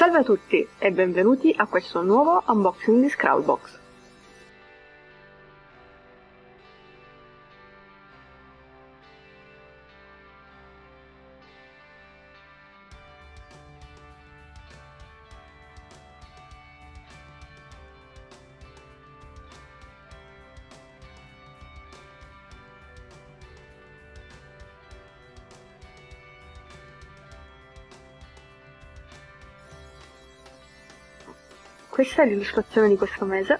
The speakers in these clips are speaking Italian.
Salve a tutti e benvenuti a questo nuovo unboxing di Scrawlbox. Questa è l'illustrazione di questo mese,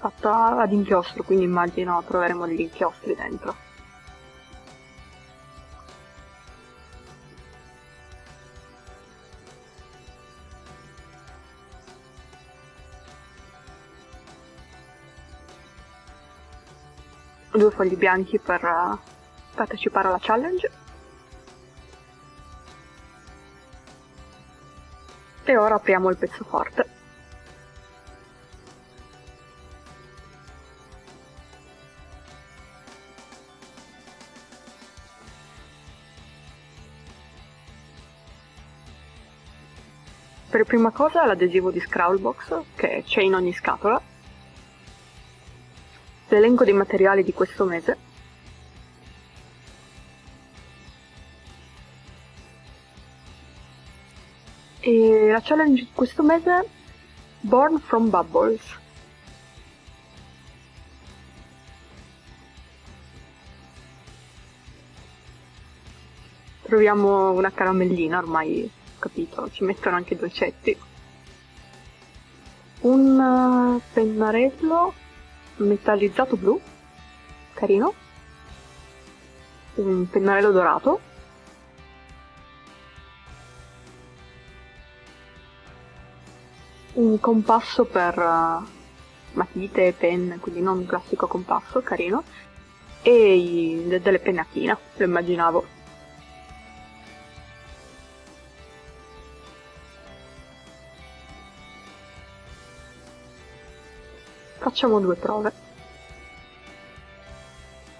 fatta ad inchiostro, quindi immagino troveremo degli inchiostri dentro. Due fogli bianchi per uh, partecipare alla challenge E ora apriamo il pezzo forte. Per prima cosa l'adesivo di Scrawlbox, che c'è in ogni scatola, l'elenco dei materiali di questo mese, E la challenge di questo mese è Born from Bubbles. Troviamo una caramellina, ormai capito, ci mettono anche i dolcetti. Un eh, pennarello metallizzato blu, carino. Un pennarello dorato un compasso per uh, matite e penne, quindi non un classico compasso, carino, e i, delle penne a china, lo immaginavo. Facciamo due prove.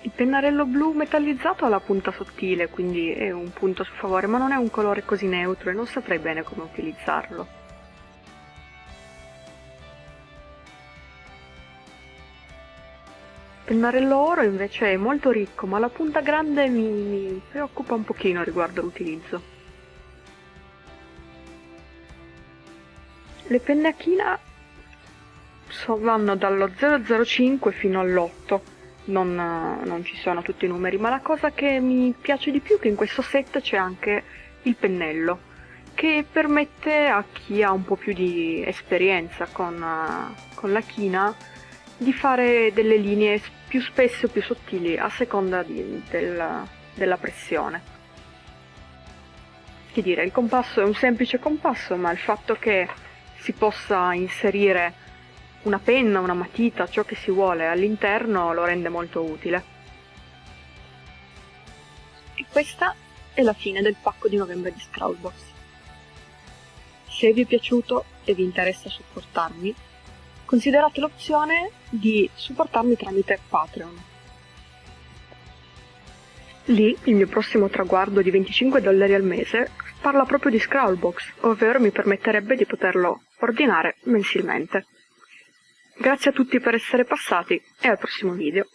Il pennarello blu metallizzato ha la punta sottile, quindi è un punto a favore, ma non è un colore così neutro e non saprei bene come utilizzarlo. Pennarello oro invece è molto ricco, ma la punta grande mi, mi preoccupa un pochino riguardo l'utilizzo. Le penne a china so, vanno dallo 005 fino all'8, non, non ci sono tutti i numeri, ma la cosa che mi piace di più è che in questo set c'è anche il pennello, che permette a chi ha un po' più di esperienza con, con la china di fare delle linee più spesse o più sottili a seconda di, del, della pressione. Che dire, il compasso è un semplice compasso, ma il fatto che si possa inserire una penna, una matita, ciò che si vuole all'interno lo rende molto utile. E questa è la fine del pacco di novembre di Scrawlbox. Se vi è piaciuto e vi interessa supportarmi, considerate l'opzione di supportarmi tramite Patreon. Lì il mio prossimo traguardo di 25 dollari al mese parla proprio di Scrawlbox, ovvero mi permetterebbe di poterlo ordinare mensilmente. Grazie a tutti per essere passati e al prossimo video.